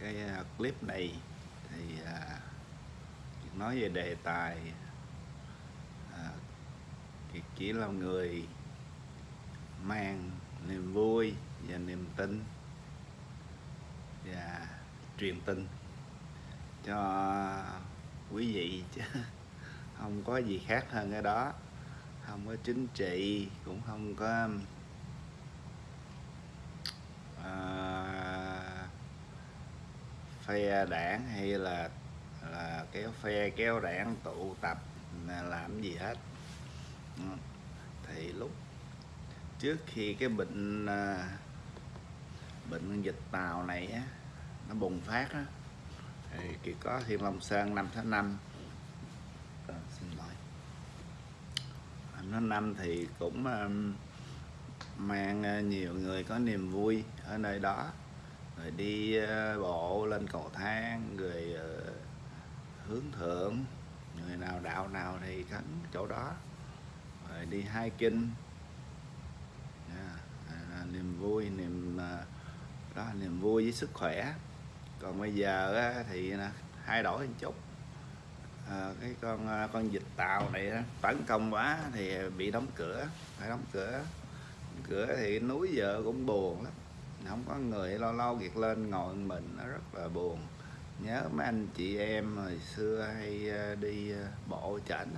cái à, clip này thì à, nói về đề tài à, thì chỉ là người mang niềm vui và niềm tin và truyền tin cho quý vị chứ không có gì khác hơn cái đó. Không có chính trị cũng không có à, phe đảng hay là là kéo phe kéo đảng tụ tập làm gì hết. Ừ. Thì lúc trước khi cái bệnh à, bệnh dịch tàu này á nó bùng phát á thì chỉ có Thiên Long Sơn năm tháng năm. À, xin lỗi. Năm tháng năm thì cũng mang à, nhiều người có niềm vui ở nơi đó rồi đi ờ, bộ lên cầu thang rồi ờ, hướng thượng. Người nào đạo nào thì khấn chỗ đó. Rồi đi hai kinh. À, à, à, niềm vui niềm ờ, đó niềm vui với sức khỏe. Còn bây giờ thì thay đổi một chút. À, cái con con dịch tàu này tấn công quá thì bị đóng cửa phải đóng cửa. Đóng cửa thì núi giờ cũng buồn lắm không có người lâu lâu việc lên ngồi mình nó rất là buồn. Nhớ mấy anh chị em hồi xưa hay ờ, đi ờ, bộ chảnh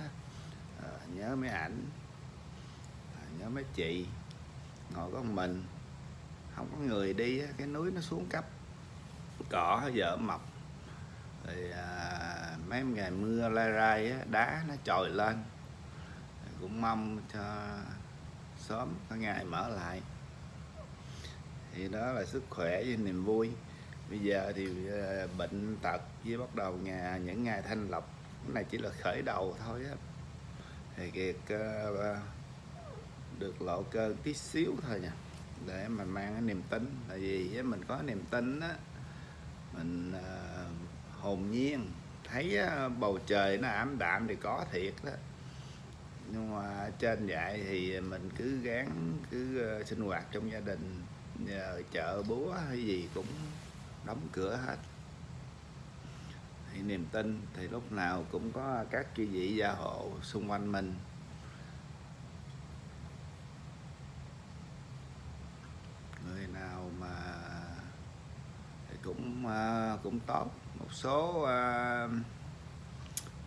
ờ, nhớ mấy ảnh. Nhớ mấy chị ngồi có mình. Không có người đi cái núi nó xuống cấp. Cỏ dở mọc. Rồi à, mấy ngày mưa lai rai á, đá nó trồi lên. Cũng mong cho sớm có ngày mở lại thì đó là sức khỏe với niềm vui. Bây giờ thì ờ, bệnh tật với bắt đầu nhà những ngày thanh lọc cái này chỉ là khởi đầu thôi á. Thì kiệt uh, ờ, ờ, được lộ cơ tí xíu thôi nha để mà mang cái niềm tin. Tại vì mình có niềm tin á mình uh, hồn nhiên thấy uh, bầu trời nó ảm đạm thì có thiệt đó. Nhưng mà trên vậy thì mình cứ gắng cứ sinh hoạt trong gia đình giờ chợ búa hay gì cũng đóng cửa hết. Thì niềm tin thì lúc nào cũng có các chư vị gia hộ xung quanh mình. Người nào mà thì cũng à, cũng tốt. Một số uh,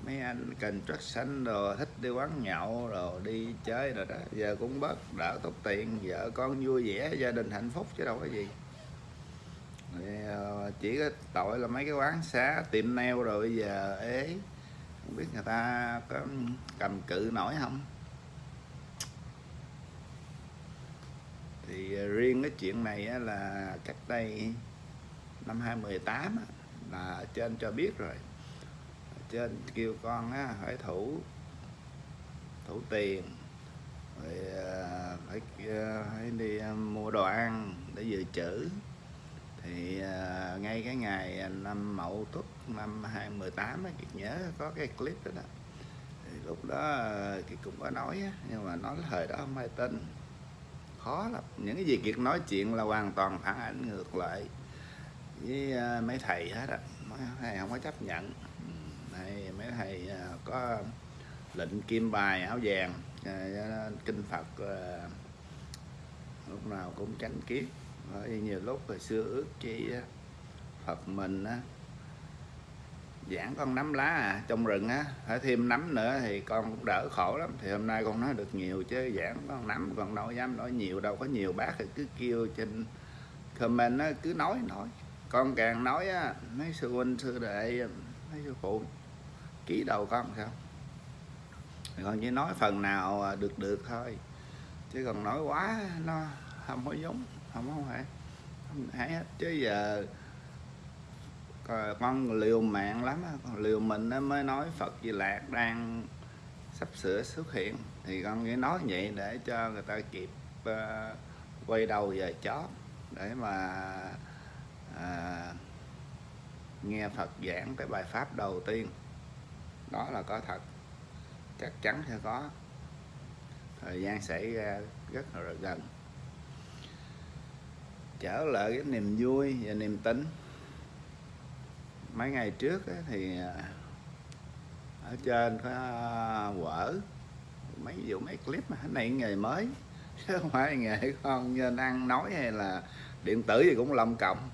mấy anh cần xanh rồi thích đi quán nhậu rồi đi chơi rồi đó. Giờ cũng bớt đỡ tốt tiền. Vợ con vui vẻ, gia đình hạnh phúc chứ đâu có gì. Ờ, chỉ có tội là mấy cái quán xá, tiệm nail rồi bây giờ ế. Không biết người ta có cầm cự nổi không? Thì ờ, riêng cái chuyện này là cách đây năm 2018 là trên cho biết rồi trên kêu con á, phải thủ thủ tiền rồi à, phải, à, phải đi à, mua đồ ăn để dự trữ. Thì ngay cái ngày năm mậu tuất năm 2018 á, Kiệt nhớ có cái clip đó, đó. thì lúc đó thì Kiệt cũng có nói á, nhưng mà nói thời đó không ai tin. Khó lắm. Những cái gì Kiệt nói chuyện là hoàn toàn phản ảnh ngược lại với mấy thầy hết á mấy thầy không có chấp nhận này mấy thầy à, có lệnh kim bài áo vàng à, kinh Phật à, lúc nào cũng tránh kiếp. Bởi vì nhiều lúc hồi xưa ước chi Phật mình á giảng con nắm lá à trong rừng, á, phải thêm nắm nữa thì con cũng đỡ khổ lắm. Thì hôm nay con nói được nhiều chứ, giảng con nắm còn đâu dám nói nhiều, đâu có nhiều bác thì cứ kêu trên comment á, cứ nói nói. Con càng nói á, mấy sư huynh, sư đệ, mấy sư phụ ký đầu con sao. Con chỉ nói phần nào à, được được thôi. Chứ còn nói quá nó không có giống không có phải không hay hết. Chứ giờ con liều mạng lắm con liều mình nó mới nói Phật Di Lạc đang sắp sửa xuất hiện. Thì con nghĩ nói vậy để cho người ta kịp uh, quay đầu về chót để mà uh, nghe Phật giảng cái bài pháp đầu tiên đó là có thật. Chắc chắn sẽ có. Thời gian xảy ra rất là gần. Trở lại cái niềm vui và niềm tin. Mấy ngày trước thì à, ở trên có à, quở mấy vụ mấy clip mà này nghề mới. Chứ không phải nghề con nên ăn nói hay là điện tử gì cũng lông cộng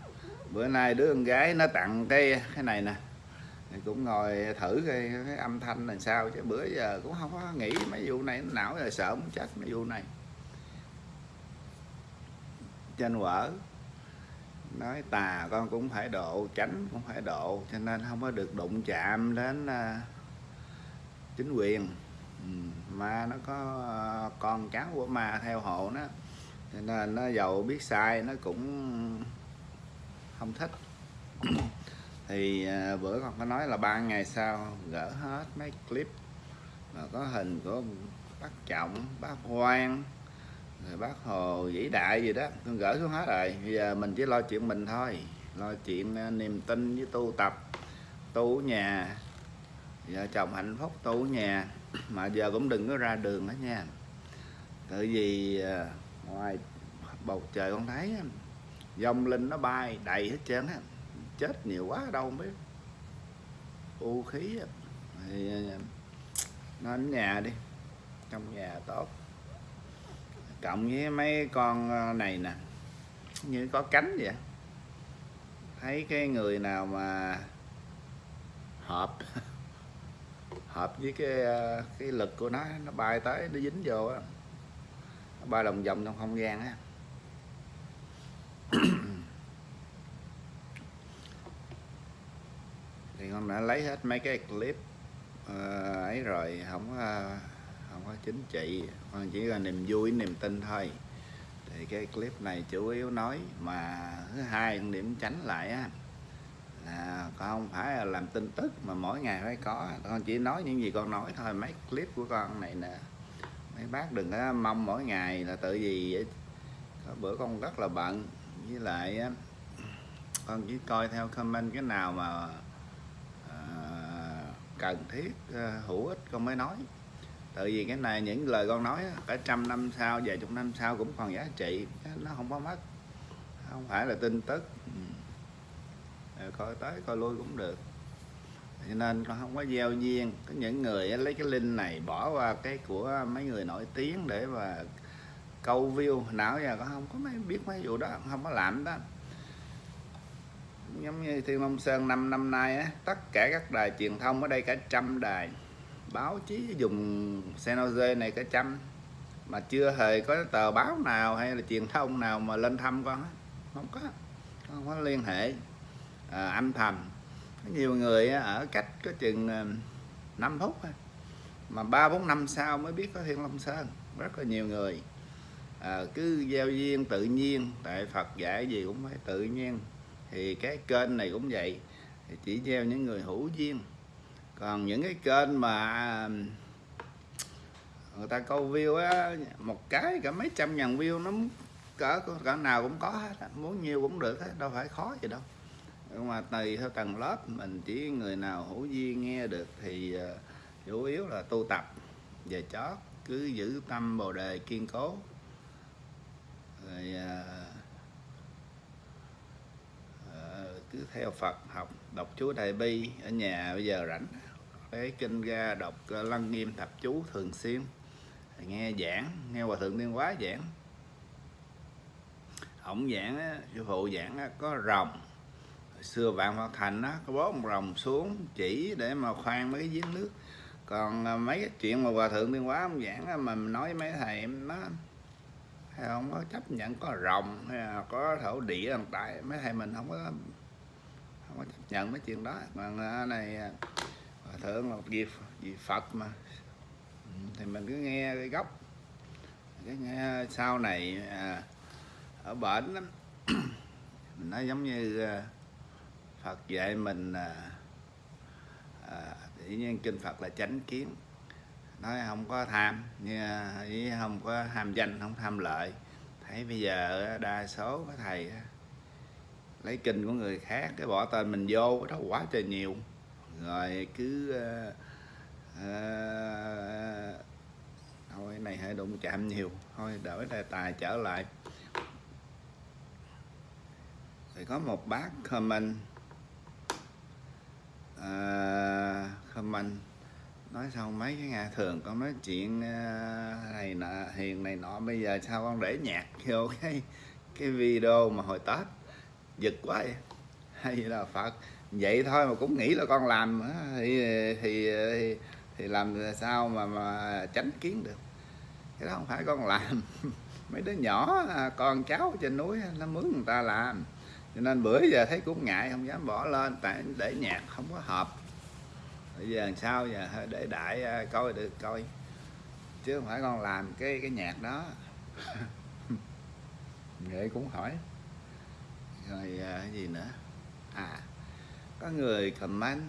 bữa nay đứa con gái nó tặng cái cái này nè thì cũng ngồi thử cái, cái âm thanh là sao chứ bữa giờ cũng không có nghĩ mấy vụ này não rồi sợ muốn chết mấy vụ này. Trên vợ nói tà con cũng phải độ tránh cũng phải độ cho nên không có được đụng chạm đến uh, chính quyền. Ừ, ma nó có uh, con cháu của ma theo hộ nó cho nên nó giàu biết sai nó cũng không thích thì à, bữa con có nói là ba ngày sau gỡ hết mấy clip mà có hình của bác trọng bác quan, rồi bác hồ vĩ đại gì đó. Con gỡ xuống hết rồi. Bây giờ mình chỉ lo chuyện mình thôi. Lo chuyện à, niềm tin với tu tập tu nhà. Vợ chồng hạnh phúc tu nhà. Mà giờ cũng đừng có ra đường đó nha. Tại vì à, ngoài bầu trời con thấy dòng linh nó bay đầy hết trơn á chết nhiều quá đâu không biết. U khí thì à, nên nhà đi, trong nhà tốt. Cộng với mấy con à, này nè, như có cánh vậy. Thấy cái người nào mà hợp hợp với cái à, cái lực của nó nó bay tới, nó dính vô á. Nó bay lòng vòng trong không gian á. Ông đã lấy hết mấy cái clip uh, ấy rồi không uh, không có chính trị con chỉ là niềm vui niềm tin thôi. Thì cái clip này chủ yếu nói mà thứ hai điểm tránh lại á là con không phải là làm tin tức mà mỗi ngày phải có. Con chỉ nói những gì con nói thôi mấy clip của con này nè. Mấy bác đừng có mong mỗi ngày là tự gì vậy. Có bữa con rất là bận với lại con chỉ coi theo comment cái nào mà cần thiết ờ, hữu ích, con mới nói. Tại vì cái này, những lời con nói cả trăm năm sau, vài chục năm sau cũng còn giá trị nó không có mất. Không phải là tin tức. Ừ. Ờ, coi tới coi lui cũng được. Cho nên con không có gieo duyên. Có những người lấy cái link này bỏ qua cái của mấy người nổi tiếng để mà câu view. Não giờ con không có mấy, biết mấy vụ đó, không có làm đó giống như thiên long sơn năm năm nay á tất cả các đài truyền thông ở đây cả trăm đài. Báo chí dùng Senoze này cả trăm. Mà chưa hề có tờ báo nào hay là truyền thông nào mà lên thăm con không có không có liên hệ. À, âm thầm nhiều người ở cách có chừng à, 5 phút mà ba bốn năm sau mới biết có Thiên Long Sơn. Rất là nhiều người. À, cứ giao duyên tự nhiên tại Phật dạy gì cũng phải tự nhiên thì cái kênh này cũng vậy. Thì chỉ gieo những người hữu duyên. Còn những cái kênh mà người ta câu view á một cái cả mấy trăm ngàn view nó cỡ cỡ nào cũng có hết muốn nhiều cũng được hết đâu phải khó gì đâu. Nhưng mà tùy theo tầng lớp mình chỉ người nào hữu duyên nghe được thì uh, chủ yếu là tu tập về chót cứ giữ tâm bồ đề kiên cố. Rồi uh, uh, cứ theo Phật học đọc chú Đại Bi ở nhà bây giờ rảnh. Lấy kinh ra đọc ờ, lăng nghiêm thập chú thường xuyên. Nghe giảng nghe hòa thượng tiên quá giảng. Ổng giảng sư phụ giảng có rồng. Xưa vạn phật thành á, có bó một rồng xuống chỉ để mà khoan mấy cái giếng nước. Còn ờ, mấy cái chuyện mà hòa thượng tiên quá ông giảng mà nói mấy thầy em nó không có chấp nhận có rồng hay là có thổ địa hiện tại. Mấy thầy mình không có không có chấp nhận mấy chuyện đó. Mà này à, hòa thượng là một gì, gì phật mà. Thì mình cứ nghe cái gốc. Cái nghe sau này à, ở bển lắm. Mình nói giống như à, phật dạy mình à, à, tự nhiên kinh phật là chánh kiến. Nói không có tham như à, không có ham danh không tham lợi. Thấy bây giờ đa số các thầy lấy kinh của người khác cái bỏ tên mình vô đó quá trời nhiều. Rồi cứ uh, uh, thôi này hơi đụng chạm nhiều. Thôi đổi đề tài trở lại. Thì có một bác comment. Uh, comment. Nói xong mấy cái ngày thường con nói chuyện này nọ hiền này nọ bây giờ sao con để nhạc vô cái cái video mà hồi tết? Giật quá vậy hay là phật. Vậy thôi mà cũng nghĩ là con làm thì thì thì, thì làm sao mà mà tránh kiến được. Cái đó không phải con làm. Mấy đứa nhỏ à, con cháu trên núi nó mướn người ta làm. Cho nên bữa giờ thấy cũng ngại không dám bỏ lên tại để nhạc không có hợp. Bây giờ làm sao giờ? Để đại à, coi được coi. Chứ không phải con làm cái cái nhạc đó. Vậy cũng hỏi rồi à, cái gì nữa? À có người comment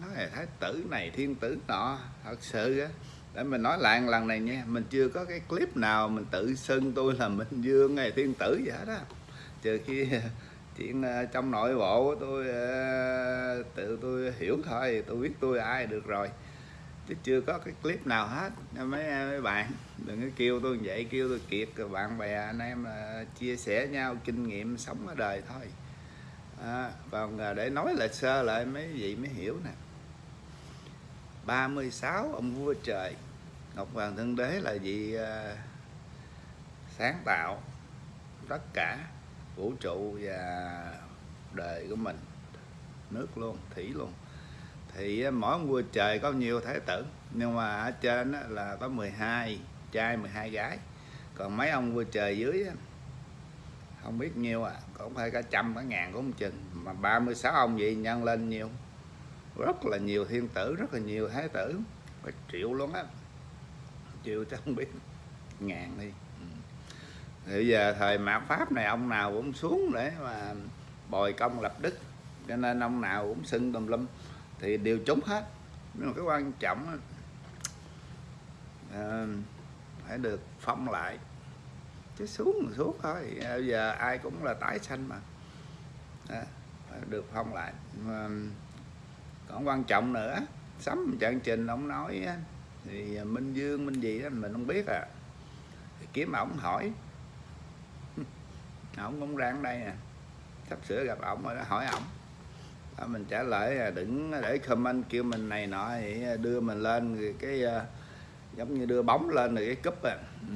nói là thái tử này, thiên tử nọ, thật sự á. Để mình nói lại lần này nha, mình chưa có cái clip nào mình tự xưng tôi là minh dương này thiên tử vậy đó trừ khi chuyện à, trong nội bộ tôi à, tự tôi hiểu thôi, tôi biết tôi ai được rồi chứ chưa có cái clip nào hết. Mấy mấy bạn đừng có kêu tôi vậy kêu tôi kiệt. Bạn bè anh em là chia sẻ nhau kinh nghiệm sống ở đời thôi. À, còn à, để nói lại sơ lại mấy vị mới hiểu nè. 36 ông vua trời. Ngọc Hoàng Thân Đế là vị uh, sáng tạo tất cả vũ trụ và đời của mình. Nước luôn thủy luôn thì mỗi ông vua trời có nhiều thái tử. Nhưng mà ở trên là có 12 trai 12 gái. Còn mấy ông vua trời dưới không biết nhiêu à cũng phải cả trăm cả ngàn cũng chừng. Mà 36 ông vậy nhân lên nhiều. Rất là nhiều thiên tử, rất là nhiều thái tử. Phải triệu luôn á. Triệu chắc không biết. Ngàn đi. Ừ. Thì bây giờ thời mạt pháp này, ông nào cũng xuống để mà bồi công lập đức. Cho nên ông nào cũng xưng tùm lum thì đều trúng hết. Nhưng mà cái quan trọng à, phải được phong lại. Chứ xuống xuống thôi. Bây giờ ai cũng là tái sanh mà. À, phải được phong lại. Mà còn quan trọng nữa sắm trận trình ông nói thì minh dương minh gì đó mình không biết à. Thì kiếm ổng hỏi. Ổng cũng đang đây nè. Sắp sửa gặp ổng rồi đó hỏi ổng. À, mình trả lời à, đừng để comment kêu mình này nọ thì à, đưa mình lên cái giống như đưa bóng lên rồi cái cúp à. Ừ,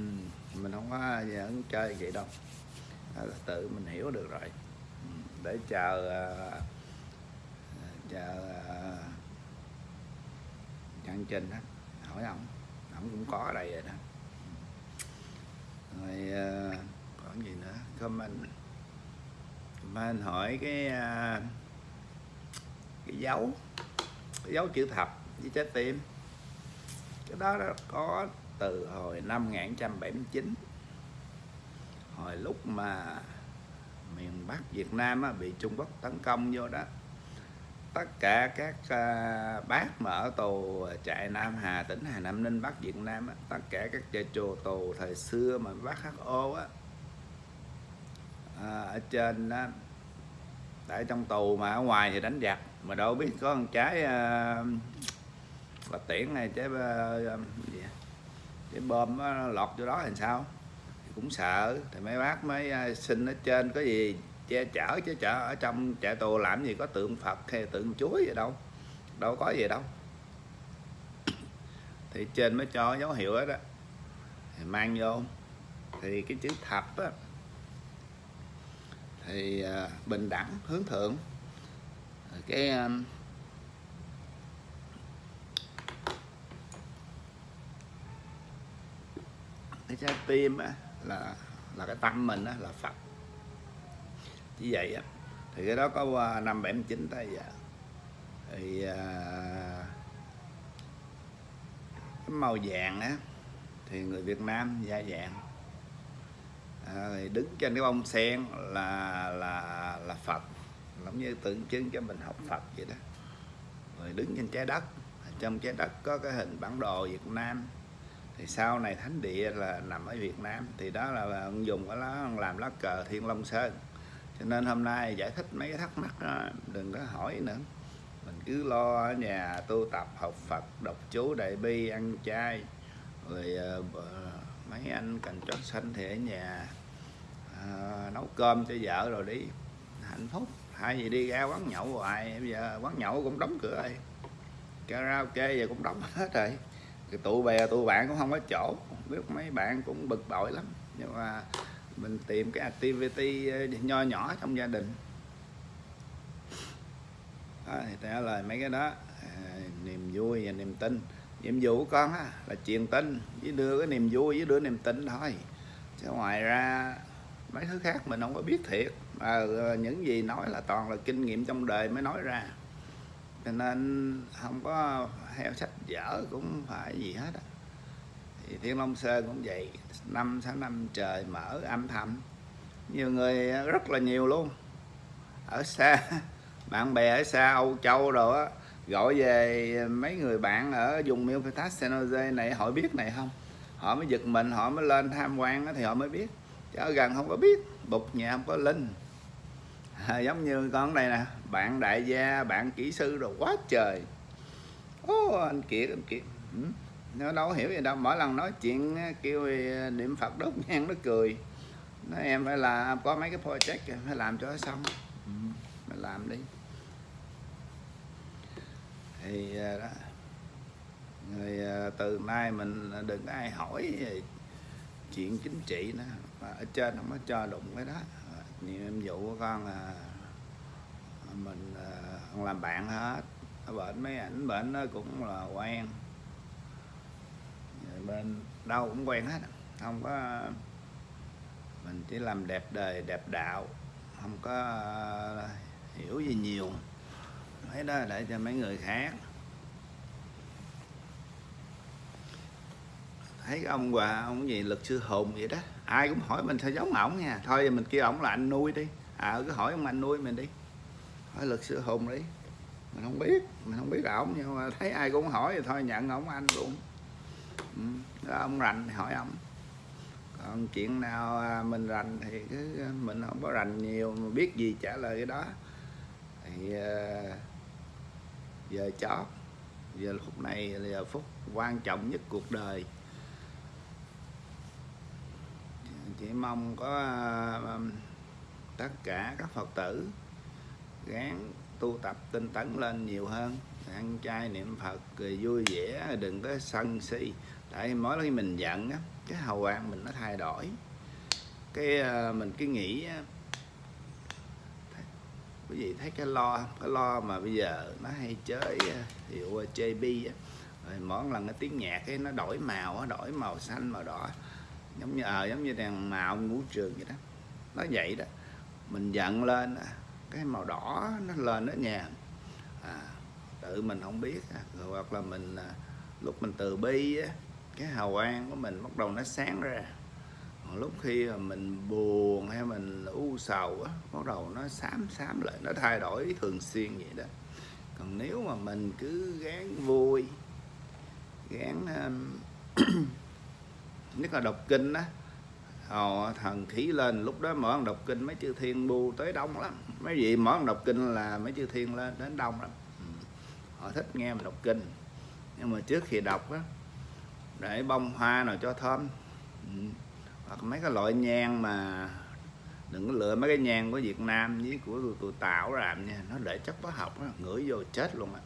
mình không có vẫn chơi vậy đâu. Đó là tự mình hiểu được rồi. Ừ, để chờ chờ uh, chân trình đó hỏi ông ông cũng có ở đây rồi đó. Rồi còn gì nữa? Comment. Comment hỏi cái uh, cái dấu cái dấu chữ thập với trái tim. Cái đó, đó có từ hồi năm 1979 hồi lúc mà miền Bắc Việt Nam á, bị Trung Quốc tấn công vô đó tất cả các uh, bác mà ở tù trại Nam Hà tỉnh Hà Nam Ninh Bắc Việt Nam á, tất cả các trại chùa tù thời xưa mà bác HO á à, ở trên đó tại trong tù mà ở ngoài thì đánh giặc mà đâu biết có con trái uh, à, quả tiễn này trái uh, à, gì à? cái bom nó lọt vô đó thì sao? Thì cũng sợ. Thì mấy bác mới xin ở trên có gì che chở chứ chở ở trong trại tù làm gì có tượng Phật hay tượng chuối gì đâu. Đâu có gì đâu. Thì trên mới cho dấu hiệu đó, đó. thì mang vô. Thì cái chữ thập á thì bình đẳng hướng thượng cái um, cái trái tim á là là cái tâm mình á là Phật. Như vậy á thì cái đó có năm bảy chín tới giờ. Thì à, cái màu vàng á thì người Việt Nam da vàng à, đứng trên cái bông sen là là là Phật giống như tượng trưng cho mình học Phật vậy đó. Rồi đứng trên trái đất trong trái đất có cái hình bản đồ Việt Nam. Thì sau này thánh địa là nằm ở Việt Nam. Thì đó là ông dùng cái lá làm lá cờ Thiên Long Sơn. Cho nên hôm nay giải thích mấy cái thắc mắc đó, đừng có hỏi nữa. Mình cứ lo ở nhà tu tập học Phật đọc chú đại bi ăn chay. Rồi uh, mấy anh cần trót xanh thì ở nhà uh, nấu cơm cho vợ rồi đi. Hạnh phúc hai gì đi ra quán nhậu hoài bây giờ quán nhậu cũng đóng cửa rồi. Karaoke giờ cũng đóng hết rồi. Thì tụ bè tụ bạn cũng không có chỗ. Biết mấy bạn cũng bực bội lắm. Nhưng mà mình tìm cái activity ờ, nho nhỏ trong gia đình. Đó, thì trả lời mấy cái đó. À, niềm vui và niềm tin. Nhiệm vụ của con á, là truyền tin. Với đưa cái niềm vui với đưa niềm tin thôi. Chứ ngoài ra mấy thứ khác mình không có biết thiệt à, những gì nói là toàn là kinh nghiệm trong đời mới nói ra. Cho nên không có theo sách vở cũng phải gì hết á. Thì thiên long sơn cũng vậy năm sáu năm trời mở âm thầm. Nhiều người rất là nhiều luôn. Ở xa bạn bè ở xa Âu Châu rồi á gọi về mấy người bạn ở vùng Milpitas San Jose này họ biết này không? Họ mới giật mình họ mới lên tham quan thì họ mới biết. Chứ ở gần không có biết bục nhà không có linh à, giống như con đây nè bạn đại gia bạn kỹ sư rồi quá trời. Ô anh kiệt anh kiệt. Ừ. nó đâu hiểu gì đâu mỗi lần nói chuyện kêu ờ, niệm phật đốt nhang nó cười. Nó em phải là có mấy cái project phải làm cho nó xong. Ừ. mình làm đi. Thì ờ, đó. Người ờ, từ nay mình đừng ai hỏi chuyện chính trị nữa mà ở trên không có cho đụng cái đó nhiệm vụ của con là mình à, không làm bạn hết. Bệnh mấy ảnh bệnh nó cũng là quen. Bên đâu cũng quen hết. Không có, mình chỉ làm đẹp đời, đẹp đạo. Không có à, hiểu gì nhiều. Mấy đó để cho mấy người khác. Thấy ông hòa, ông gì, luật sư hùng vậy đó ai cũng hỏi mình sao giống ổng nha. Thôi mình kêu ổng là anh nuôi đi. À cứ hỏi ông anh nuôi mình đi. Hỏi luật sư hùng đi. Mình không biết mình không biết ổng nhưng mà thấy ai cũng hỏi thì thôi nhận ổng anh luôn. Ừ. đó, ông rành thì hỏi ổng. Còn chuyện nào à, mình rành thì cứ à, mình không có rành nhiều mà biết gì trả lời cái đó. Thì à, giờ chót giờ phút này là giờ phút quan trọng nhất cuộc đời. Chỉ mong có à, à, tất cả các phật tử gán, tu tập tinh tấn lên nhiều hơn. Ăn chay niệm phật cười vui vẻ, đừng có sân si. Tại mỗi khi mình giận á, cái hầu quang mình nó thay đổi. Cái à, mình cứ nghĩ quý vị thấy cái lo cái lo mà bây giờ nó hay chơi hiệu JB á, rồi mỗi lần cái tiếng nhạc ấy nó đổi màu đổi màu xanh, màu đỏ giống như ờ à, giống như đèn màu ngũ trường vậy đó. Nó vậy đó. Mình giận lên à, cái màu đỏ nó lên nó nhà. À, tự mình không biết rồi hoặc là mình à, lúc mình từ bi cái hào quang của mình bắt đầu nó sáng ra. Còn lúc khi mà mình buồn hay mình u sầu bắt đầu nó xám xám lại nó thay đổi thường xuyên vậy đó. Còn nếu mà mình cứ gán vui gán um, nhất là đọc kinh á. Họ thần khí lên lúc đó mở đọc kinh mấy chư thiên bu tới đông lắm. Mấy vị mở đọc kinh là mấy chư thiên lên đến đông lắm. Ừ. Họ thích nghe mình đọc kinh. Nhưng mà trước khi đọc á để bông hoa nào cho thơm. Ừ. Hoặc mấy cái loại nhang mà đừng có lựa mấy cái nhang của Việt Nam với của tụi, tụi tạo làm nha nó để chất hóa học nó ngửi vô chết luôn á.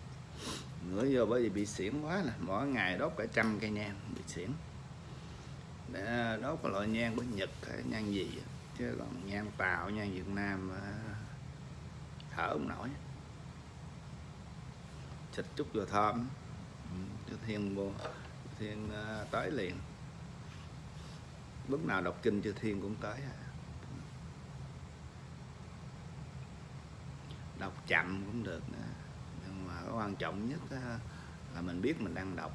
Ngửi vô bởi vì bị xỉn quá nè mỗi ngày đốt cả trăm cây nhang bị xỉn để đốt cái loại nhang của Nhật hay nhang gì chứ còn nhang Tàu nhang Việt Nam thở không nổi. Xịt chút vừa thơm. Ừ, cho thiên vô thiên à, tới liền. Lúc nào đọc kinh cho thiên cũng tới đọc chậm cũng được nữa nhưng mà quan trọng nhất là mình biết mình đang đọc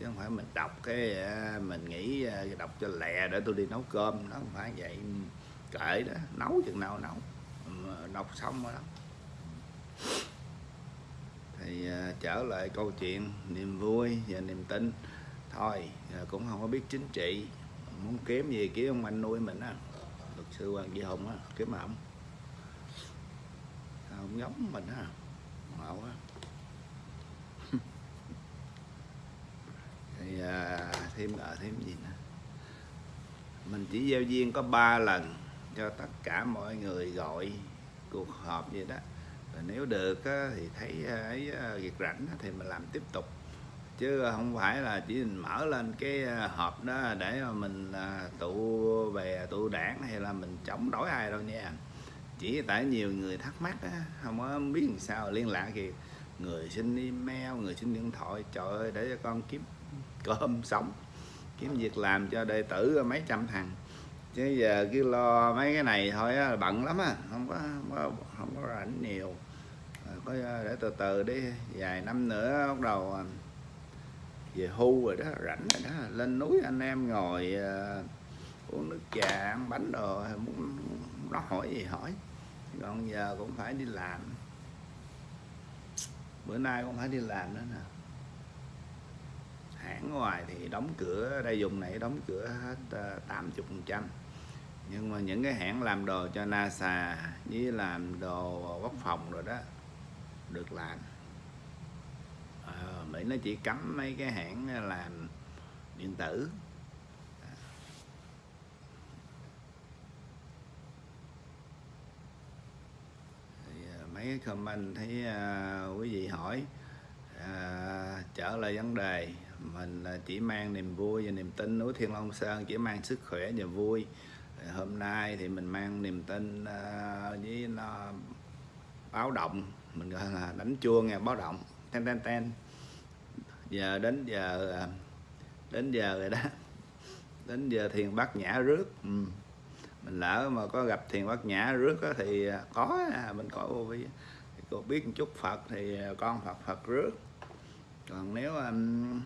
chứ không phải mình đọc cái à, mình nghĩ à, đọc cho lẹ để tôi đi nấu cơm, nó không phải vậy. Ừ, kệ đó, nấu chừng nào nấu. Ừ, đọc xong rồi đó. Thì à, trở lại câu chuyện niềm vui và niềm tin. Thôi cũng không có biết chính trị, muốn kiếm gì kiếm ông anh nuôi mình á. Luật sư hoàng duy hùng á, kiếm ổng không giống mình á ngộ á. Thì à, thêm ở thêm gì nữa? Mình chỉ giao duyên có ba lần cho tất cả mọi người gọi cuộc họp vậy đó. Và nếu được á, thì thấy à, ấy à, việc rảnh á, thì mình làm tiếp tục. Chứ không phải là chỉ mình mở lên cái họp đó để mà mình tụ về tụ đảng hay là mình chống đối ai đâu nha. Chỉ tại nhiều người thắc mắc á, không có biết làm sao liên lạc thì người xin email người xin điện thoại trời ơi để cho con kiếm cơm sống kiếm việc làm cho đệ tử mấy trăm thằng. Chứ giờ cứ lo mấy cái này thôi á, bận lắm á không có không có, không có rảnh nhiều. Có để từ từ đi vài năm nữa bắt đầu à, về hưu rồi đó rảnh rồi đó lên núi anh em ngồi uh, uống nước trà ăn bánh đồ muốn nó hỏi gì hỏi. Còn giờ cũng phải đi làm. Bữa nay cũng phải đi làm nữa nè hãng ngoài thì đóng cửa đây dùng này đóng cửa hết ờ, tám chục phần trăm. Nhưng mà những cái hãng làm đồ cho NASA với làm đồ quốc phòng rồi đó được làm. À, Mỹ nó chỉ cấm mấy cái hãng làm điện tử. Ờ, mấy cái comment thấy uh, quý vị hỏi uh, trở lại vấn đề mình à, chỉ mang niềm vui và niềm tin núi Thiên Long Sơn chỉ mang sức khỏe và vui. Hôm nay thì mình mang niềm tin à, với báo động. Mình gọi là đánh chuông nghe báo động. Ten ten ten. Giờ đến giờ à, đến giờ rồi đó. Đến giờ thiền bát nhã rước. Ừ. Mình lỡ mà có gặp thiền bát nhã rước thì có mình có vô cô biết một chút phật thì con phật phật rước. Còn nếu um,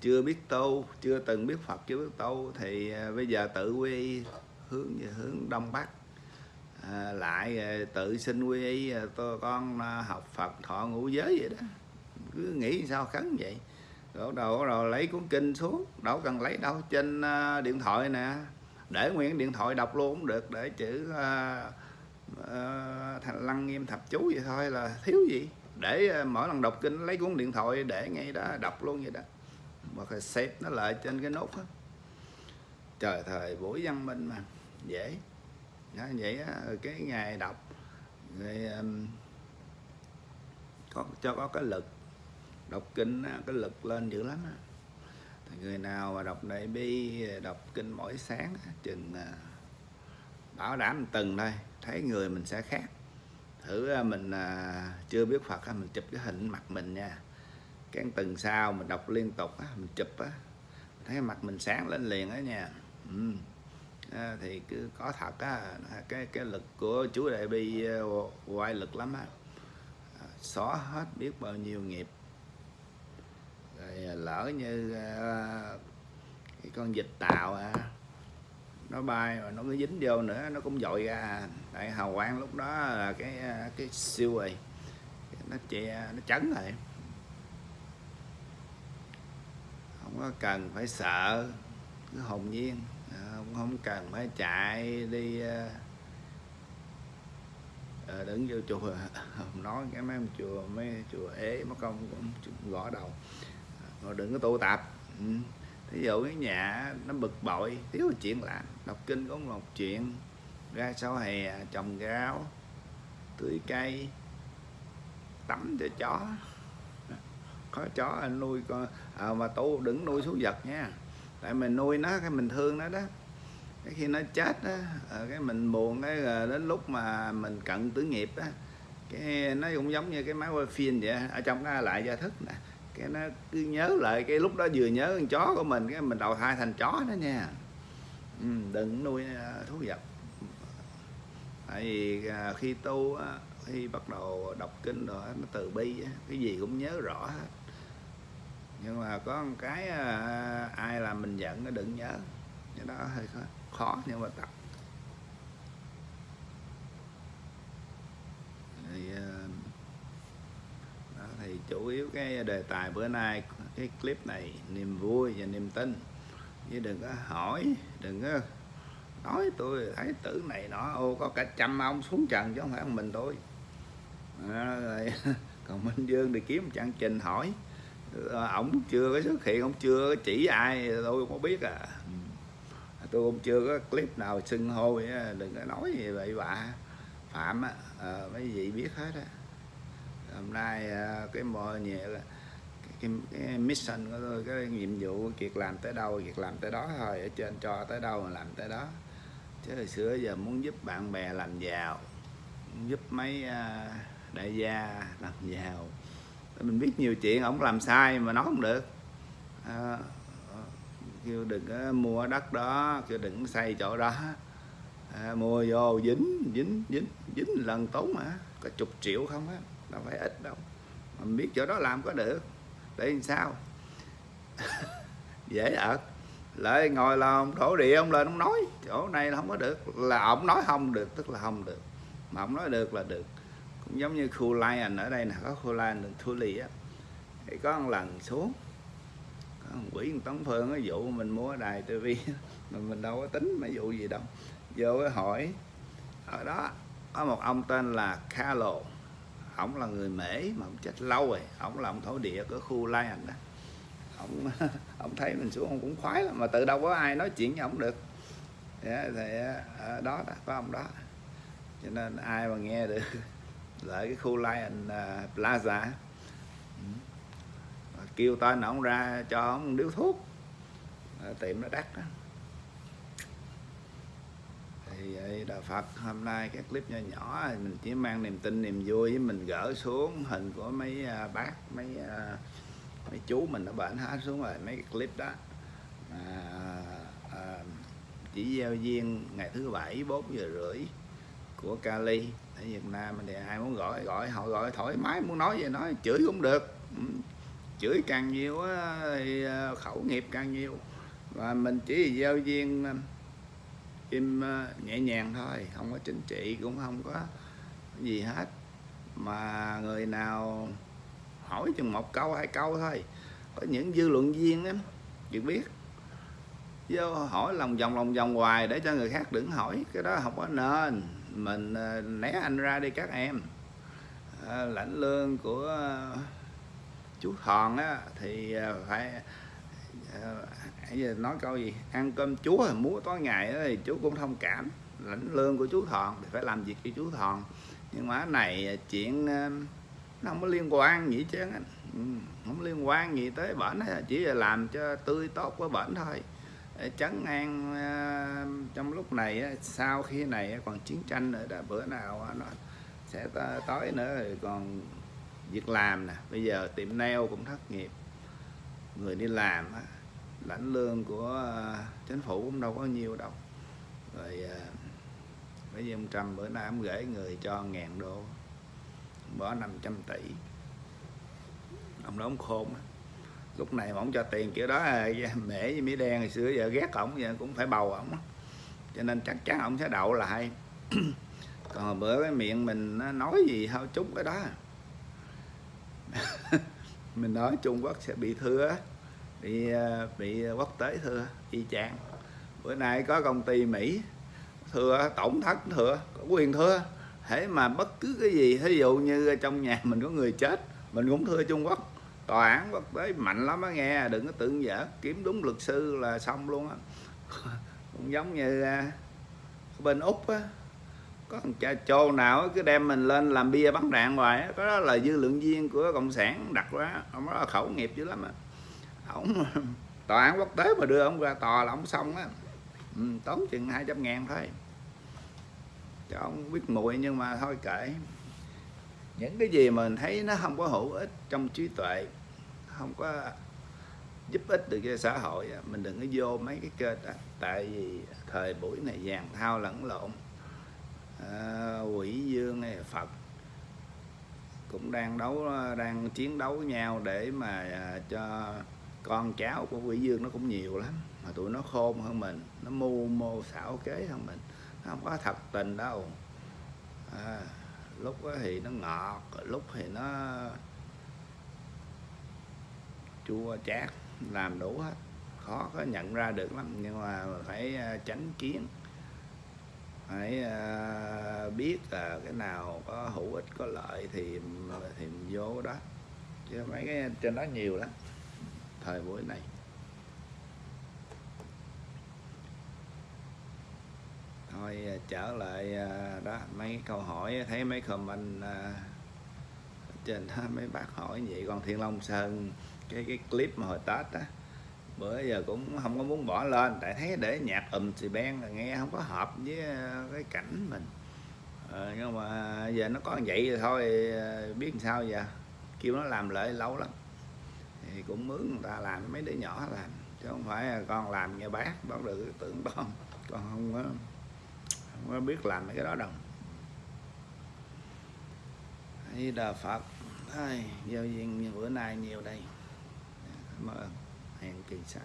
chưa biết tu chưa từng biết phật chưa biết tu. Thì à, bây giờ tự quy hướng về hướng đông bắc. À, lại à, tự xin quy y à, tôi con học phật thọ ngũ giới vậy đó. Cứ nghĩ sao khấn vậy. Rồi đầu rồi lấy cuốn kinh xuống. Đâu cần lấy đâu trên điện thoại nè. Để nguyên điện thoại đọc luôn cũng được để chữ uh, uh, thành lăng nghiêm thập chú vậy thôi là thiếu gì. Để uh, mỗi lần đọc kinh lấy cuốn điện thoại để ngay đó đọc luôn vậy đó mà phải xếp nó lại trên cái nút đó. trời thời buổi văn minh mà. Dễ. Đó, vậy đó, cái ngày đọc rồi um, có cho có cái lực. Đọc kinh cái lực lên dữ lắm á. Người nào mà đọc đại bi đọc kinh mỗi sáng chừng à, bảo đảm từng thôi thấy người mình sẽ khác. Thử à, mình à, chưa biết Phật mình chụp cái hình mặt mình nha cái từng sau mình đọc liên tục á, mình chụp á. Thấy mặt mình sáng lên liền đó nha. Ừ. à, thì cứ có thật á cái cái lực của chú đại bi à, quay lực lắm á. À, xóa hết biết bao nhiêu nghiệp. Rồi à, lỡ như à, cái con vịt tàu à, nó bay mà nó cứ dính vô nữa nó cũng dội ra. Tại hào quang lúc đó là cái cái siêu rồi nó che nó chấn rồi không có cần phải sợ cứ hồn nhiên. Không không cần phải chạy đi à, đứng vô chùa. Nói cái mấy ông chùa mấy chùa ế mất công cũng gõ đầu. Rồi đừng có tụ tập. Ừ. thí dụ cái nhà nó bực bội thiếu chuyện làm. Đọc kinh cũng một chuyện. Ra sau hè trồng rau tưới cây tắm cho chó có chó anh nuôi con à, mà tu đừng nuôi thú vật nha. Tại mình nuôi nó cái mình thương nó đó. Cái khi nó chết á ờ, cái mình buồn cái ờ, đến lúc mà mình cận tử nghiệp á cái nó cũng giống như cái máy quay phim vậy ở trong cái lại gia thức nè. Cái nó cứ nhớ lại cái lúc đó vừa nhớ con chó của mình cái mình đầu thai thành chó đó nha. Ừ, đừng nuôi ờ, thú vật. Tại vì khi tu khi bắt đầu đọc kinh rồi nó từ bi cái gì cũng nhớ rõ hết nhưng mà có một cái à, ai làm mình giận nó đừng nhớ. Cái đó hơi khó, khó nhưng mà tập thì à, thì chủ yếu cái đề tài bữa nay cái clip này niềm vui và niềm tin. Chứ đừng có hỏi đừng có nói tôi thấy tử này nó ô có cả trăm ông xuống trần chứ không phải mình tôi. À, rồi, còn minh dương thì kiếm chàng trình hỏi ổng chưa có xuất hiện ông chưa có chỉ ai tôi không biết à. Tôi cũng chưa có clip nào xưng hô đừng có nói gì vậy bà. Phạm á à, mấy vị biết hết á. Hôm nay à, cái mọi nhẹ là cái, cái mission của tôi cái nhiệm vụ việc làm tới đâu việc làm tới đó thôi ở trên cho tới đâu mà làm tới đó. Chứ hồi xưa giờ muốn giúp bạn bè làm giàu muốn giúp mấy đại gia làm giàu mình biết nhiều chuyện ổng làm sai mà nói không được. À, kêu đừng có mua đất đó kêu đừng có xây chỗ đó. À, mua vô dính dính dính dính lần tốn mà. Có chục triệu không á đâu phải ít đâu. Mà mình biết chỗ đó làm có được. Để làm sao? Dễ ợt lại ngồi là ông thổ địa ông lên ông nói. Chỗ này là không có được. Là ông nói không được tức là không được. Mà ông nói được là được cũng giống như khu lion ở đây nè có khu lion đường thu lì á thì có một lần xuống có một quỷ tống phương cái vụ mình mua đài tivi mà mình đâu có tính mấy vụ gì đâu. Vô cái hỏi ở đó có một ông tên là Carlo ổng là người mễ mà ông chết lâu rồi ổng là ông thổ địa của khu lion đó. Ông ông thấy mình xuống ông cũng khoái lắm mà từ đâu có ai nói chuyện với ông được. Yeah, thì ở đó đó có ông đó. Cho nên ai mà nghe được lại cái khu Lion à, Plaza. Ừ. Kêu tên ông ra cho ông điếu thuốc. Tiệm nó đắt đó thì vậy đạo Phật hôm nay cái clip nhỏ nhỏ mình chỉ mang niềm tin niềm vui với mình gỡ xuống hình của mấy à, bác mấy à, mấy chú mình nó bệnh hết xuống rồi mấy cái clip đó. À, à, chỉ gieo duyên ngày thứ bảy bốn giờ rưỡi của Cali ở Việt Nam thì ai muốn gọi gọi, họ gọi thoải mái, muốn nói gì nói, chửi cũng được. Ừ, chửi càng nhiều thì ờ, khẩu nghiệp càng nhiều. Và mình chỉ giao duyên ờ, im ờ, nhẹ nhàng thôi, không có chính trị, cũng không có gì hết. Mà người nào hỏi chừng một câu, hai câu thôi. Có những dư luận viên á chị biết. Vô hỏi lòng vòng lòng vòng hoài để cho người khác đừng hỏi, cái đó không có nên mình ờ, né anh ra đi các em. À, lãnh lương của ờ, chú thòn á thì phải bây giờ nói câu gì? Ăn cơm chúa múa tối ngày đó, thì chú cũng thông cảm. Lãnh lương của chú thòn thì phải làm việc cho chú thòn. Nhưng mà này chuyện nó không có liên quan gì chứ ừ, không liên quan gì tới bệnh chỉ là làm cho tươi tốt của bệnh thôi. Ờ, chấn an ờ, trong lúc này sau khi này còn chiến tranh nữa, đã bữa nào nó sẽ tối nữa, rồi còn việc làm nè. Bây giờ tiệm nail cũng thất nghiệp. Người đi làm lãnh lương của ờ, chính phủ cũng đâu có nhiều đâu. Rồi bây giờ ông Trump bữa nay ông gửi người cho ngàn đô, bỏ 500 tỷ. Ông đó ông khôn á lúc này mà ông cho tiền, kiểu đó à, mễ với mỹ đen hồi xưa, giờ ghét ổng, giờ cũng phải bầu ổng cho nên chắc chắn ông sẽ đậu lại. Còn bữa cái miệng mình nói gì thôi chút cái đó. Mình nói Trung Quốc sẽ bị thưa bị à, bị quốc tế thưa, y chang. Bữa nay có công ty Mỹ thưa, tổng thất thưa, có quyền thưa. Thế mà bất cứ cái gì, thí dụ như trong nhà mình có người chết, mình cũng thưa Trung Quốc tòa án quốc tế mạnh lắm á nghe đừng có tưởng dở. Kiếm đúng luật sư là xong luôn á. Cũng giống như à, bên úc á. Có thằng cha trô nào cứ đem mình lên làm bia bắn đạn hoài á. Có đó là dư lượng viên của cộng sản đặt ra. Ông đó là khẩu nghiệp dữ lắm á. Ổng tòa án quốc tế mà đưa ông ra tòa là ông xong á. Ừ, tốn chừng 200 ngàn thôi. Cho ông biết mùi nhưng mà thôi kệ những cái gì mà mình thấy nó không có hữu ích trong trí tuệ không có giúp ích được cho xã hội mình đừng có vô mấy cái kênh đó. Tại vì thời buổi này vàng thao lẫn lộn. À, quỷ dương hay phật cũng đang đấu đang chiến đấu với nhau để mà à, cho con cháu của quỷ dương nó cũng nhiều lắm. Mà tụi nó khôn hơn mình nó mưu mô xảo kế hơn mình. Nó không có thật tình đâu. À, lúc thì nó ngọt, lúc thì nó chua chát, làm đủ hết. Khó có nhận ra được lắm, nhưng mà phải à, tránh kiến. Phải à, biết là cái nào có hữu ích, có lợi thì thì vô đó. Chứ mấy cái trên đó nhiều lắm, thời buổi này. Thôi à, trở lại à, đó mấy câu hỏi thấy mấy comment à, trên đó mấy bác hỏi vậy. Còn Thiên Long Sơn cái cái clip mà hồi Tết á bữa giờ cũng không có muốn bỏ lên. Tại thấy để nhạc ùm xì ben là nghe không có hợp với cái cảnh mình. Ờ, nhưng mà giờ nó có vậy rồi thôi biết làm sao giờ? Kêu nó làm lại lâu lắm. Thì cũng mướn người ta làm mấy đứa nhỏ làm. Chứ không phải con làm nghe bác bác được tưởng con con không có không có biết làm mấy cái đó đâu. Di Đà Phật. Ai, giao duyên như bữa nay nhiều đây. Cảm ơn. Hẹn kỳ sau.